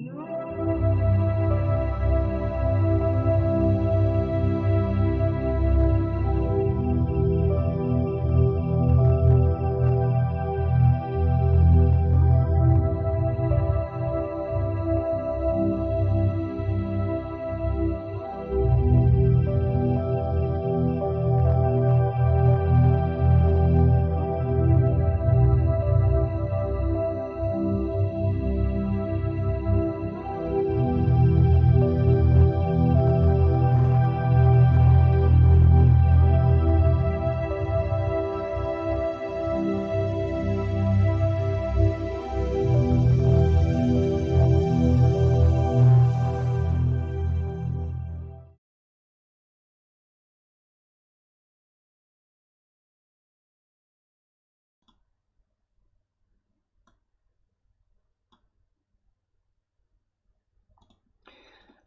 Música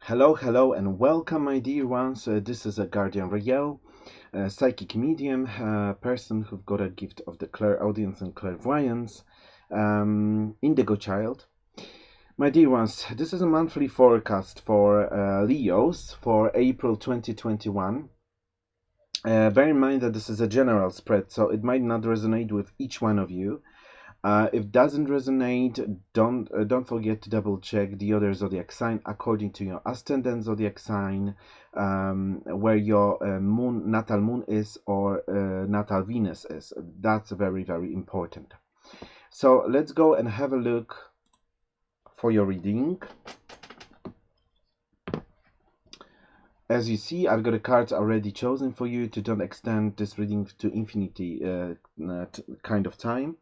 Hello, hello, and welcome, my dear ones. Uh, this is a Guardian Rael, a psychic medium, a person who've got a gift of the clairaudience and clairvoyance, um, indigo child. My dear ones, this is a monthly forecast for uh, Leos for April 2021. Uh, bear in mind that this is a general spread, so it might not resonate with each one of you. Uh, if it doesn't resonate, don't uh, don't forget to double check the other zodiac sign according to your ascendant zodiac sign, um, where your uh, moon natal moon is or uh, natal Venus is. That's very very important. So let's go and have a look for your reading. As you see, I've got a card already chosen for you to don't extend this reading to infinity uh, kind of time.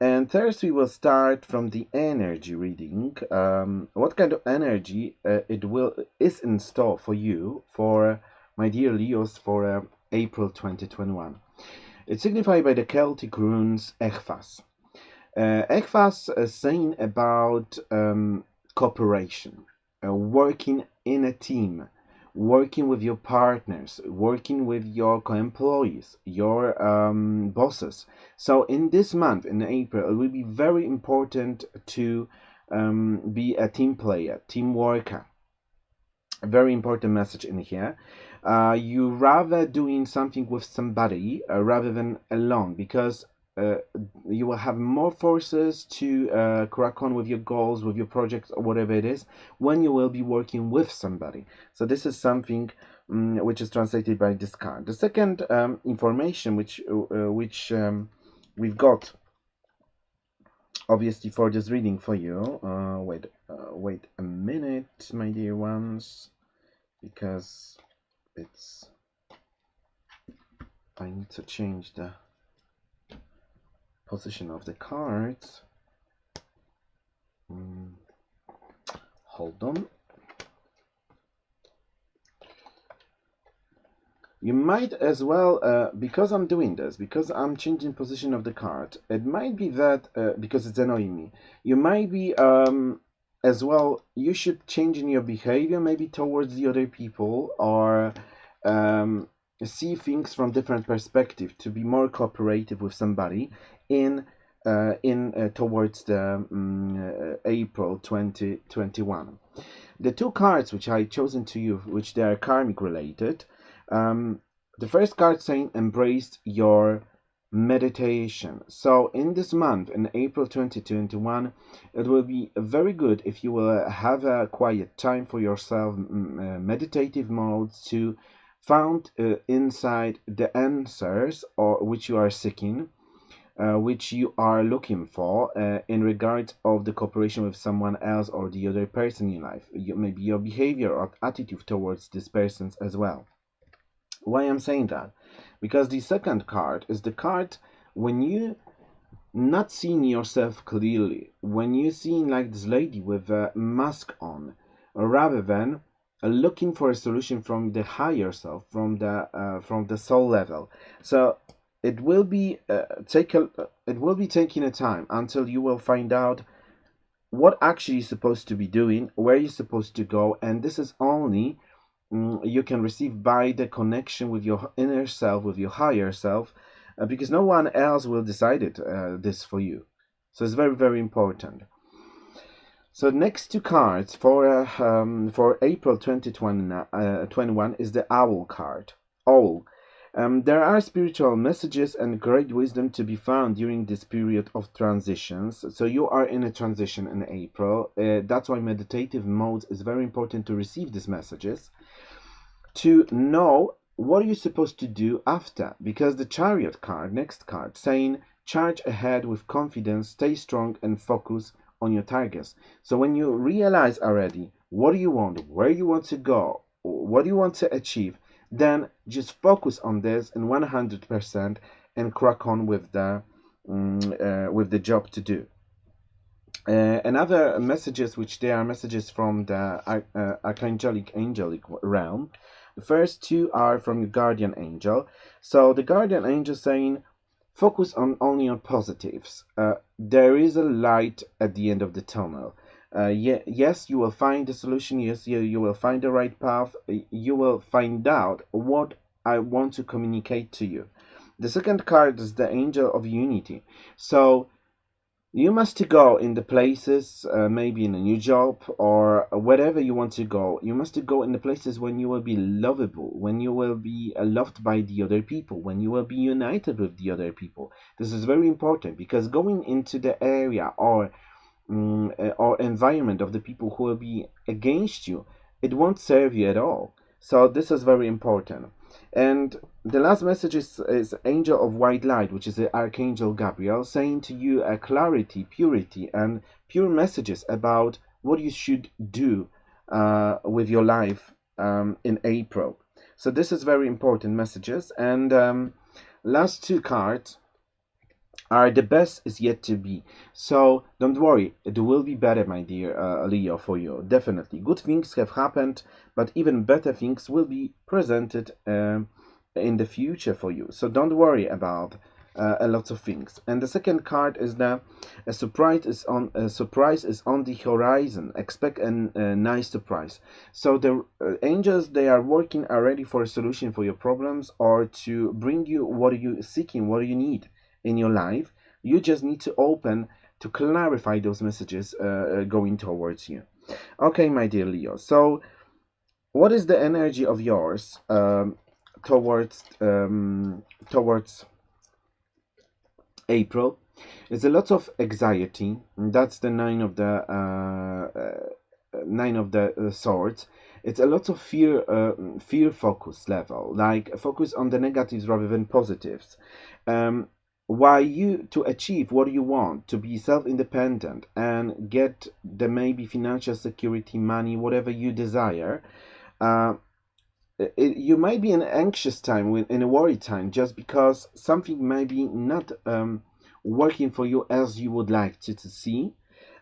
And first we will start from the energy reading. Um, what kind of energy uh, it will is in store for you, for my dear Leos, for uh, April 2021. It's signified by the Celtic runes Ehwaz. Uh, Ehwaz is saying about um, cooperation, uh, working in a team, working with your partners, working with your co-employees, your um, bosses. So in this month, in April, it will be very important to um, be a team player, team worker. A very important message in here. Uh, you rather doing something with somebody uh, rather than alone because uh, you will have more forces to uh, crack on with your goals, with your projects, or whatever it is, when you will be working with somebody. So this is something um, which is translated by this card. The second um, information which uh, which um, we've got, obviously for this reading for you. Uh, wait, uh, wait a minute, my dear ones, because it's. I need to change the position of the cards. Mm, hold on. You might as well, uh, because I'm doing this, because I'm changing position of the card, it might be that, uh, because it's annoying me, you might be, um, as well, you should change in your behavior maybe towards the other people or um, see things from different perspective to be more cooperative with somebody in uh, in uh, towards the um, April 2021. The two cards which I chosen to you, which they are karmic related, um, the first card saying embrace your meditation. So in this month, in April 2021, it will be very good if you will have a quiet time for yourself, uh, meditative modes to found uh, inside the answers or which you are seeking uh, which you are looking for uh, in regards of the cooperation with someone else or the other person in life. You, maybe your behavior or attitude towards this persons as well. Why i'm saying that? Because the second card is the card when you not seeing yourself clearly when you seeing like this lady with a mask on rather than looking for a solution from the higher self from the uh, from the soul level. So it will be uh, take a, it will be taking a time until you will find out what actually you're supposed to be doing where you're supposed to go and this is only um, you can receive by the connection with your inner self with your higher self uh, because no one else will decide it uh, this for you. So it's very very important So next two cards for uh, um, for April 2021 uh, is the Owl card. Owl. Um, there are spiritual messages and great wisdom to be found during this period of transitions. So you are in a transition in April. Uh, that's why meditative mode is very important to receive these messages. To know what are you supposed to do after? Because the Chariot card, next card, saying charge ahead with confidence, stay strong and focus on your targets. So when you realize already what do you want, where you want to go, what do you want to achieve, then just focus on this in 100% and crack on with the um, uh, with the job to do. Uh, another messages, which they are messages from the uh, archangelic angelic realm. The first two are from your guardian angel. So the guardian angel saying, Focus on only on positives. Uh, there is a light at the end of the tunnel. Uh, ye yes, you will find the solution. Yes, you, you will find the right path. You will find out what I want to communicate to you. The second card is the Angel of Unity. So you must go in the places uh, maybe in a new job or wherever you want to go. You must go in the places when you will be lovable when you will be uh, loved by the other people when you will be united with the other people. This is very important because going into the area or um, or environment of the people who will be against you it won't serve you at all. So this is very important and the last message is, is Angel of White Light, which is the Archangel Gabriel, saying to you a clarity, purity, and pure messages about what you should do uh, with your life um, in April. So this is very important messages. And um, last two cards are the best is yet to be. So don't worry, it will be better, my dear uh, Leo, for you. Definitely. Good things have happened, but even better things will be presented um, in the future for you. So don't worry about uh, a lot of things. And the second card is that a surprise is on a surprise is on the horizon. Expect a, a nice surprise. So the uh, angels they are working already for a solution for your problems or to bring you what are you seeking, what do you need in your life. You just need to open to clarify those messages uh, uh, going towards you. Okay, my dear Leo. So, what is the energy of yours um, towards um, towards April? It's a lot of anxiety. That's the nine of the uh, uh, nine of the uh, swords. It's a lot of fear, uh, fear focus level, like focus on the negatives rather than positives. Um, why you to achieve what you want to be self-independent and get the maybe financial security money whatever you desire uh, it, you might be in an anxious time in a worry time just because something may be not um, working for you as you would like to, to see.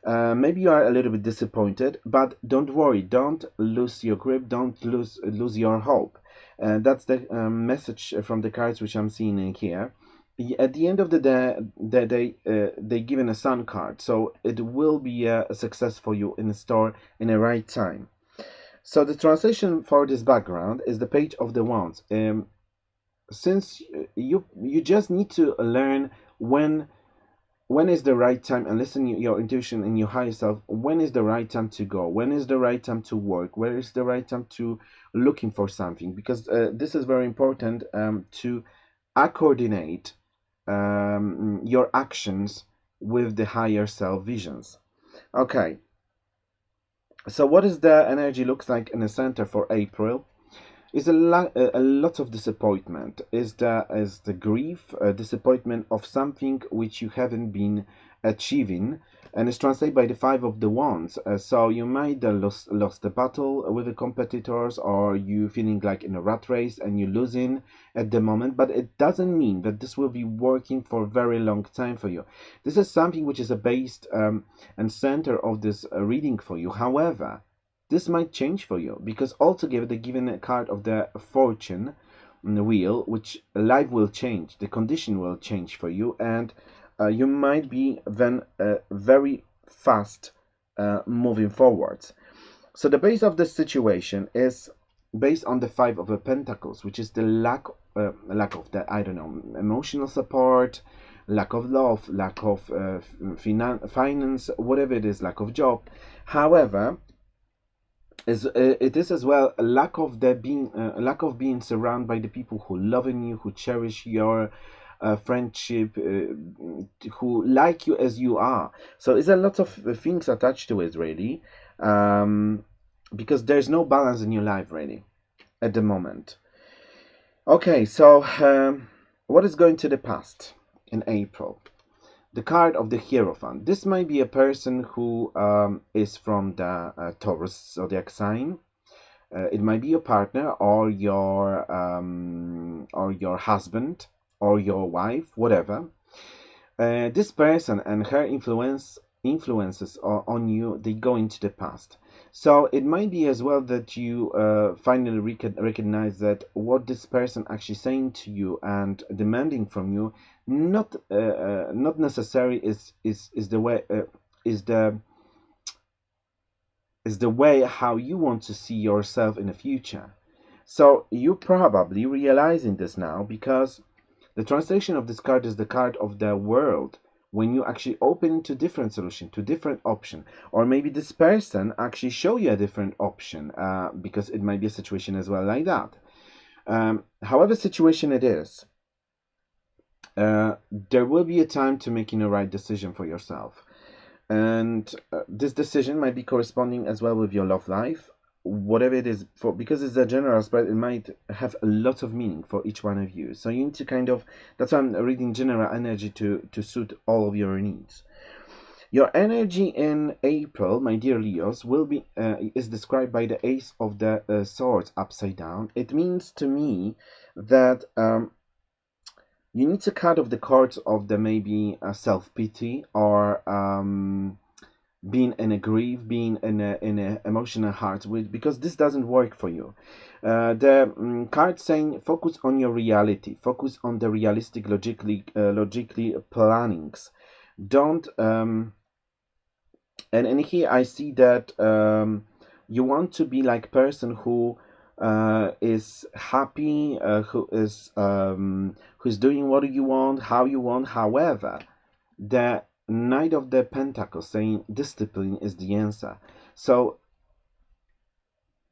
Uh, maybe you are a little bit disappointed but don't worry don't lose your grip don't lose lose your hope. Uh, that's the um, message from the cards which i'm seeing in here at the end of the day, they they, uh, they given a sun card, so it will be a, a success for you in the store in the right time. So the translation for this background is the page of the wands. Um, since you you just need to learn when when is the right time and listen your intuition and your higher self when is the right time to go when is the right time to work where is the right time to looking for something because uh, this is very important um, to coordinate um, your actions with the higher self visions. Okay. So what is the energy looks like in the center for April? Is a, lot, a lot of disappointment. Is the is the grief, disappointment of something which you haven't been achieving and it's translated by the five of the wands. Uh, so you might have lost, lost the battle with the competitors or you feeling like in a rat race and you're losing at the moment but it doesn't mean that this will be working for a very long time for you. This is something which is a based um, and center of this uh, reading for you. However this might change for you because altogether they given card of the fortune wheel which life will change the condition will change for you and you might be then uh, very fast uh, moving forwards. So the base of the situation is based on the five of the pentacles, which is the lack uh, lack of the I don't know emotional support, lack of love, lack of uh, finan- finance, whatever it is, lack of job. However, is, uh, it is as well a lack of there being uh, lack of being surrounded by the people who love in you, who cherish your uh, friendship, uh, who like you as you are. So it's a lot of things attached to it, really, um, because there's no balance in your life, really, at the moment. Okay, so um, what is going to the past in April? The card of the Hierophant. This might be a person who um, is from the uh, Taurus zodiac sign. Uh, it might be your partner or your um, or your husband or your wife, whatever. Uh, this person and her influence influences on you they go into the past so it might be as well that you uh, finally rec- recognize that what this person actually saying to you and demanding from you not uh, uh, not necessarily is is is the way uh, is the is the way how you want to see yourself in the future so you probably realizing this now because the translation of this card is the card of the world. When you actually open to different solution to different option. Or maybe this person actually show you a different option uh, because it might be a situation as well like that. Um, however situation it is uh, there will be a time to making a right decision for yourself. And uh, this decision might be corresponding as well with your love life whatever it is for because it's a general spread it might have a lot of meaning for each one of you. So you need to kind of that's why i'm reading general energy to to suit all of your needs. Your energy in april my dear leos will be uh, is described by the ace of the uh, swords upside down. It means to me that um, you need to cut off the cords of the maybe uh, self-pity or um, being in a grief, being in a in a emotional heart, because this doesn't work for you. Uh, the um, card saying focus on your reality, focus on the realistic, logically uh, logically plannings. Don't um, and and here I see that um, you want to be like person who uh, is happy, uh, who is um, who's doing what you want, how you want. However, the Knight of the Pentacles saying discipline is the answer. So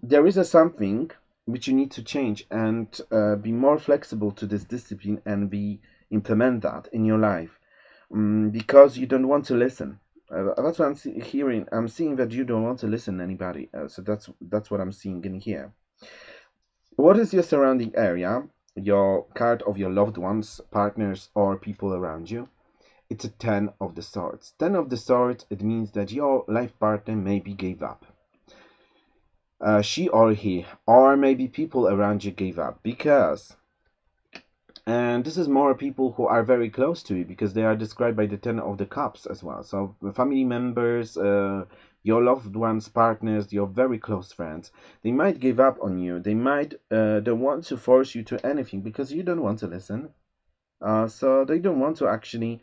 there is a something which you need to change and uh, be more flexible to this discipline and be implement that in your life um, because you don't want to listen. Uh, that's what I'm hearing. I'm seeing that you don't want to listen to anybody. Uh, so that's that's what I'm seeing in here. What is your surrounding area? Your card of your loved ones, partners, or people around you? It's a 10 of the swords 10 of the swords it means that your life partner maybe gave up. Uh, she or he or maybe people around you gave up because and this is more people who are very close to you because they are described by the 10 of the cups as well. So family members uh, your loved ones partners your very close friends they might give up on you. They might uh, don't want to force you to anything because you don't want to listen. Uh, so they don't want to actually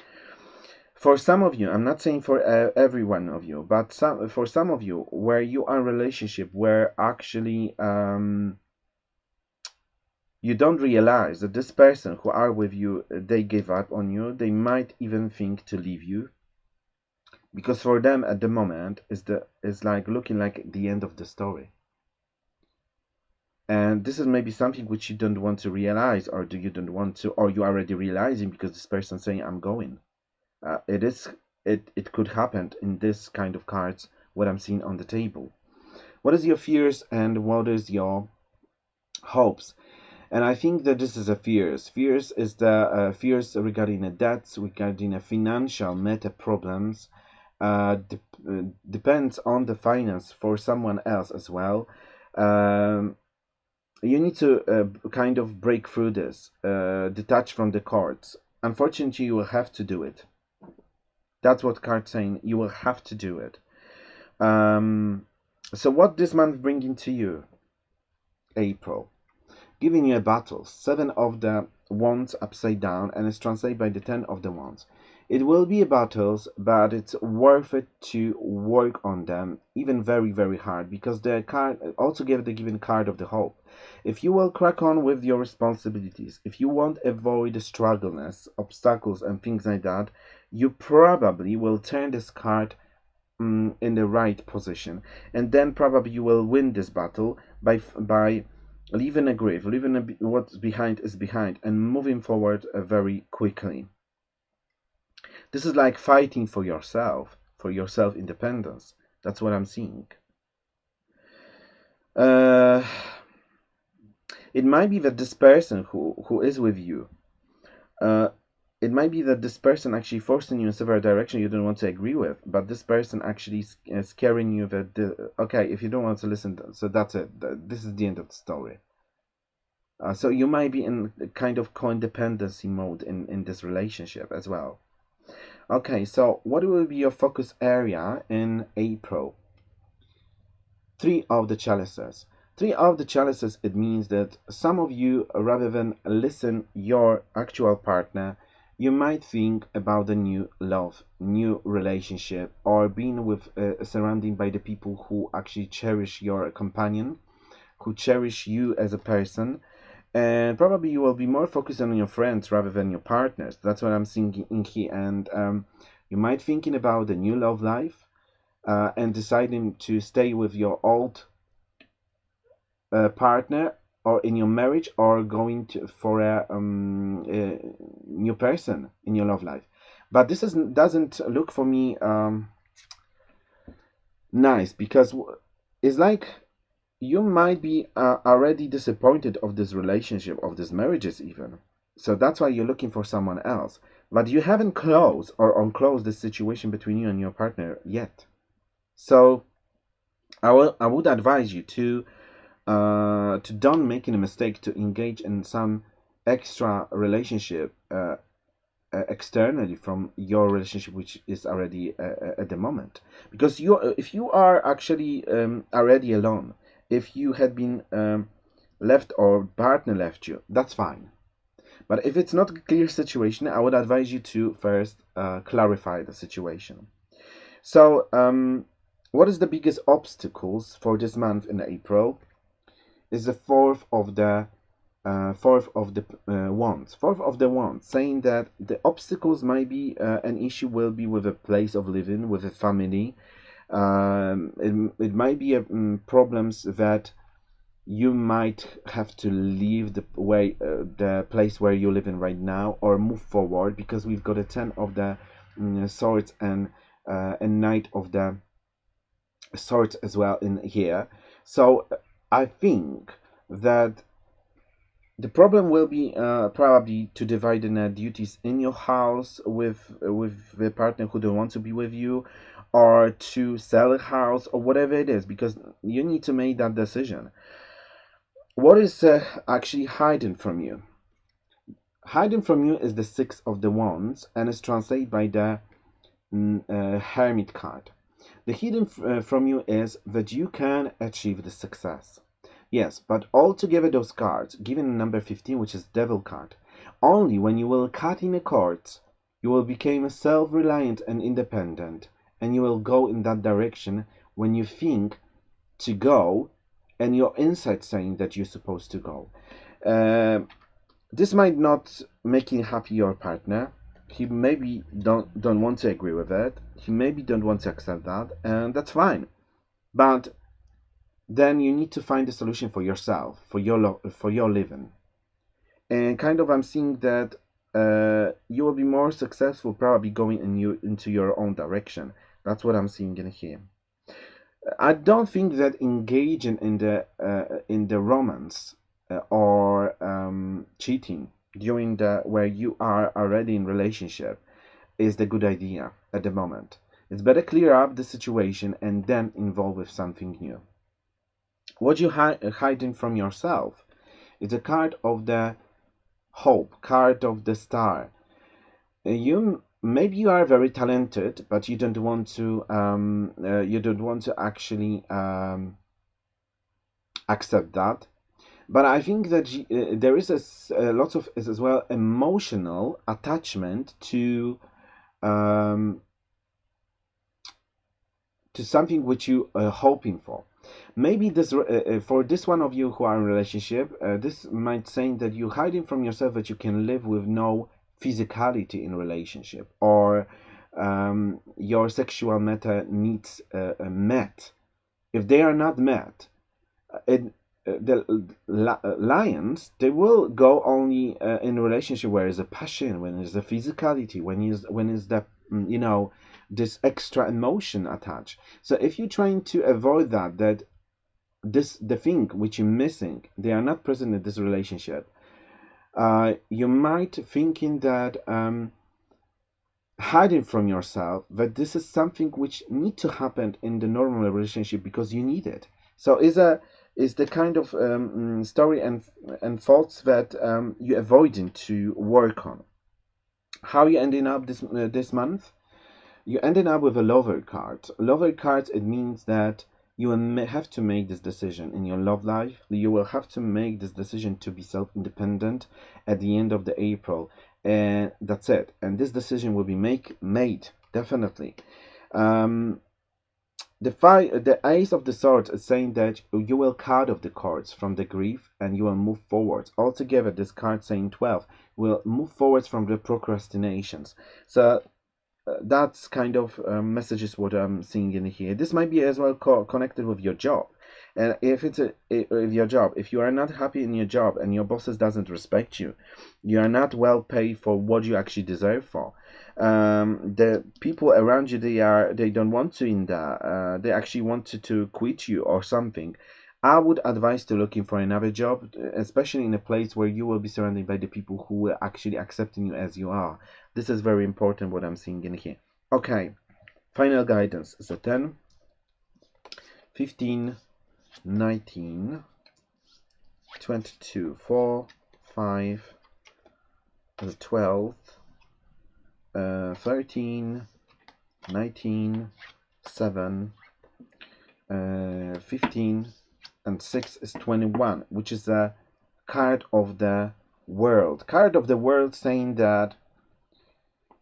for some of you i'm not saying for uh, every one of you but some for some of you where you are in relationship where actually um, you don't realize that this person who are with you they give up on you they might even think to leave you. Because for them at the moment is the is like looking like the end of the story. And this is maybe something which you don't want to realize or do you don't want to or you already realizing because this person saying i'm going uh, it is it it could happen in this kind of cards what i'm seeing on the table. What is your fears and what is your hopes? And i think that this is a fears. Fears is the uh, fears regarding the debts regarding the financial meta problems uh, de- uh, depends on the finance for someone else as well. Um, you need to uh, kind of break through this uh, detach from the cards. Unfortunately you will have to do it that's what card's saying. You will have to do it. Um, so what this month bringing to you? April. Giving you a battle. Seven of the wands upside down and it's translated by the ten of the wands. It will be a battles, but it's worth it to work on them, even very, very hard, because the card also give the given card of the hope. If you will crack on with your responsibilities, if you won't avoid struggleness, obstacles, and things like that, you probably will turn this card um, in the right position, and then probably you will win this battle by by leaving a grave, leaving a, what's behind is behind, and moving forward uh, very quickly. This is like fighting for yourself, for your self independence. That's what I'm seeing. Uh, it might be that this person who, who is with you, uh, it might be that this person actually forcing you in several direction you don't want to agree with, but this person actually is scaring you that, the, okay, if you don't want to listen, so that's it. This is the end of the story. Uh, so you might be in a kind of codependency mode in, in this relationship as well. Okay, so what will be your focus area in April? Three of the chalices. Three of the chalices, it means that some of you, rather than listen your actual partner, you might think about a new love, new relationship, or being with uh, by the people who actually cherish your companion, who cherish you as a person, and probably you will be more focused on your friends rather than your partners. That's what i'm seeing in here and um, you might thinking about the new love life uh, and deciding to stay with your old uh, partner or in your marriage or going to, for a, um, a, new person in your love life. But this is, doesn't look for me um, nice because it's like you might be uh, already disappointed of this relationship of these marriages even. So that's why you're looking for someone else. But you haven't closed or unclosed the situation between you and your partner yet. So i will i would advise you to uh to don't making a mistake to engage in some extra relationship uh, uh, externally from your relationship which is already uh, uh at the moment because you if you are actually um, already alone if you had been um, left or partner left you, that's fine. But if it's not a clear situation, I would advise you to first uh, clarify the situation. So, um, what is the biggest obstacles for this month in April? Is the fourth of the uh, fourth of the uh. Fourth of the wands, saying that the obstacles might be uh, an issue will be with a place of living, with a family, um, it, it might be a, um, problems that you might have to leave the way uh, the place where you're living right now or move forward because we've got a 10 of the um, swords and uh, a knight of the swords as well in here so i think that the problem will be uh, probably to divide the duties in your house with with the partner who don't want to be with you or to sell a house or whatever it is because you need to make that decision. What is uh, actually hiding from you? Hiding from you is the six of the wands and is translated by the mm, uh, hermit card the hidden uh, from you is that you can achieve the success. Yes but altogether those cards given number 15 which is devil card only when you will cut in the cords you will become self-reliant and independent and you will go in that direction when you think to go and your inside saying that you're supposed to go. Uh, this might not make you happy your partner he maybe don't don't want to agree with it. He maybe don't want to accept that and that's fine. But then you need to find a solution for yourself for your for your living. And kind of i'm seeing that uh, you will be more successful probably going in you into your own direction. That's what I'm seeing in here. I don't think that engaging in the uh, in the romance uh, or um, cheating during the where you are already in relationship is the good idea at the moment. It's better clear up the situation and then involve with something new. What you hi hiding from yourself is a card of the hope, card of the star. Uh, you maybe you are very talented but you don't want to um, uh, you don't want to actually um, accept that but i think that uh, there is a, lot of as well emotional attachment to um, to something which you are hoping for. Maybe this uh, uh, for this one of you who are in relationship, uh, this might say that you're hiding from yourself that you can live with no physicality in relationship or um, your sexual meta needs uh, met. If they are not met, uh, it, the lions they will go only uh, in relationship where is a passion when is the physicality when is when is that mm, you know this extra emotion attached. So if you're trying to avoid that that this the thing which you're missing they are not present in this relationship uh, you might thinking that um, hiding from yourself that this is something which need to happen in the normal relationship because you need it. So is a is the kind of um, mm, story and and thoughts that um, you're avoiding to work on how you ending up this uh, this month you ended up with a lover card. Lover cards it means that you will have to make this decision in your love life. You will have to make this decision to be self-independent at the end of the April. And that's it. And this decision will be make made, definitely. Um, the the ace of the swords is saying that you will cut off the cords from the grief and you will move forwards. Altogether, this card saying 12 will move forwards from the procrastinations. So that's kind of um, messages what I'm seeing in here. This might be as well co connected with your job. And if it's a if your job, if you are not happy in your job and your bosses doesn't respect you, you are not well paid for what you actually deserve for. Um, the people around you they are they don't want to in that. Uh, they actually want to, to quit you or something. I would advise to looking for another job, especially in a place where you will be surrounded by the people who are actually accepting you as you are. This is very important what I'm seeing in here. Okay, final guidance. So 10, 15, 19, 22, 4, 5, 12, uh, 13, 19, 7, uh, 15, and 6 is 21, which is a card of the world. Card of the world saying that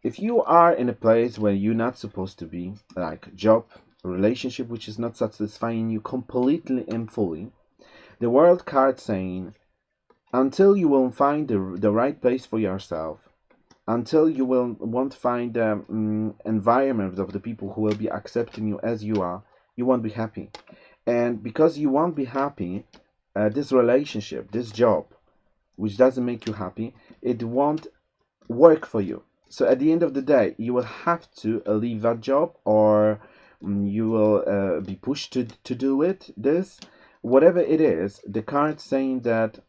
if you are in a place where you're not supposed to be, like job, relationship which is not satisfying you completely and fully, the world card saying until you will find the, the right place for yourself, until you will won't find the um, environment of the people who will be accepting you as you are, you won't be happy. And because you won't be happy uh, this relationship this job which doesn't make you happy it won't work for you. So at the end of the day you will have to leave that job or um, you will uh, be pushed to, to do it this whatever it is the card saying that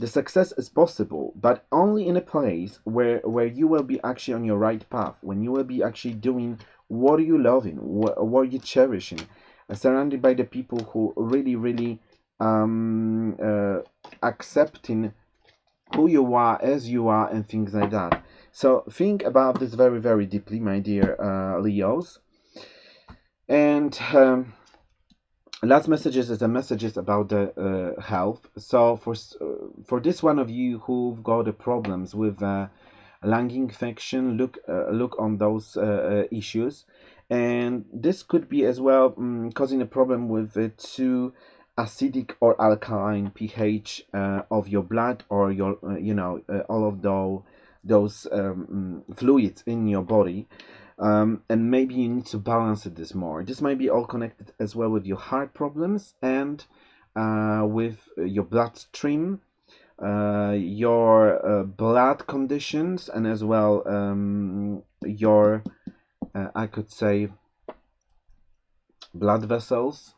the success is possible but only in a place where where you will be actually on your right path when you will be actually doing what you loving what, what you cherishing surrounded by the people who really really um, uh, accepting who you are as you are and things like that. So think about this very very deeply my dear uh, leos. And um, last messages is the messages about the uh, health. So for uh, for this one of you who've got the problems with uh, lung infection look uh, look on those uh, uh, issues. And this could be as well um, causing a problem with the too acidic or alkaline pH of your blood or your you know all of those those um, mm, fluids in your body um, and maybe you need to balance it this more. This might be all connected as well with your heart problems and uh, with your bloodstream uh, your uh, blood conditions and as well um, your uh, I could say blood vessels.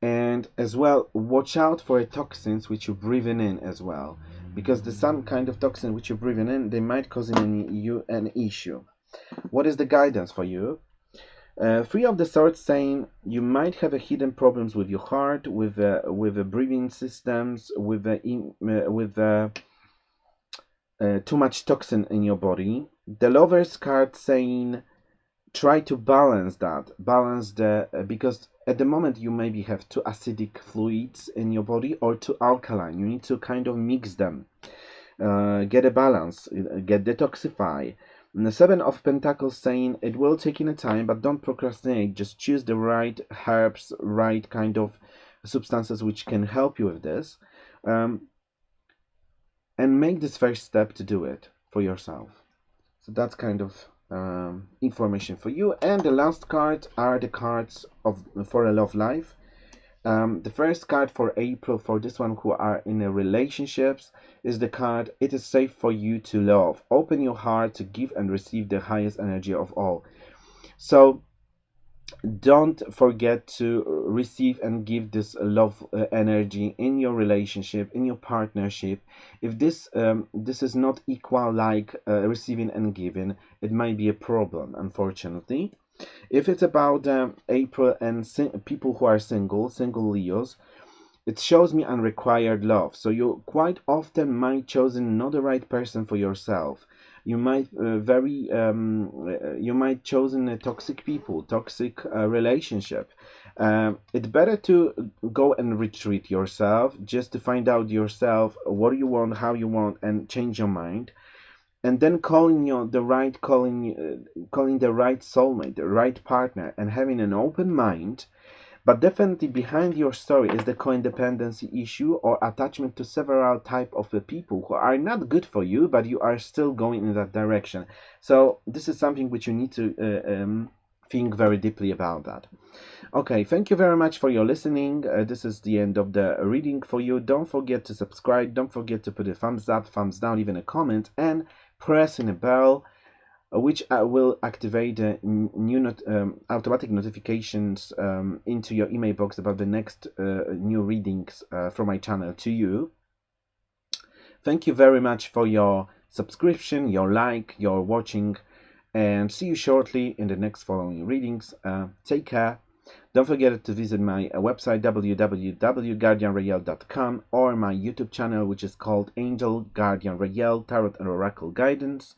And as well watch out for toxins which you're breathing in as well because there's some kind of toxin which you're breathing in they might cause an, you an issue what is the guidance for you? Uh, three of the swords saying you might have a hidden problems with your heart with uh, with the breathing systems with in, uh, with uh, too much toxin in your body. The lover's card saying try to balance that balance the uh, because at the moment you maybe have two acidic fluids in your body or two alkaline. You need to kind of mix them. Uh, get a balance get detoxify And the Seven of Pentacles saying it will take in a time, but don't procrastinate. Just choose the right herbs, right kind of substances which can help you with this. Um, and make this first step to do it for yourself. So that's kind of um, information for you. And the last card are the cards of for a love life. Um, the first card for April for this one who are in a relationships is the card It is safe for you to love. Open your heart to give and receive the highest energy of all. So don't forget to receive and give this love uh, energy in your relationship in your partnership if this um, this is not equal like uh, receiving and giving it might be a problem unfortunately if it's about um, april and people who are single single leos it shows me unrequired love. So you quite often might chosen not the right person for yourself. You might uh, very um, uh, you might chosen a toxic people toxic uh, relationship. Um, it's better to go and retreat yourself just to find out yourself what you want how you want and change your mind and then calling your the right calling uh, calling the right soulmate the right partner and having an open mind but definitely behind your story is the codependency issue or attachment to several type of people who are not good for you, but you are still going in that direction. So this is something which you need to uh, um, think very deeply about that. Okay, thank you very much for your listening. Uh, this is the end of the reading for you. Don't forget to subscribe. Don't forget to put a thumbs up, thumbs down, even a comment, and press in a bell uh, which uh, will activate uh, new not, um, automatic notifications um, into your email box about the next uh, new readings uh, from my channel to you. Thank you very much for your subscription, your like, your watching, and see you shortly in the next following readings. Uh, take care. Don't forget to visit my website www.guardianrael.com or my YouTube channel which is called Angel Guardian Rael Tarot and Oracle Guidance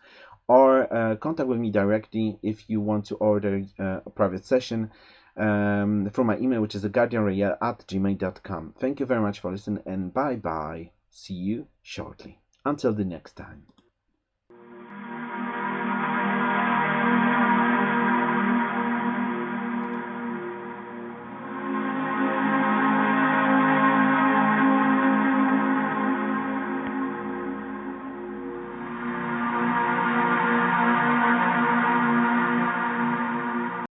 or uh, contact with me directly if you want to order uh, a private session um, from my email, which is guardianrael at gmail.com. Thank you very much for listening and bye bye. See you shortly. Until the next time.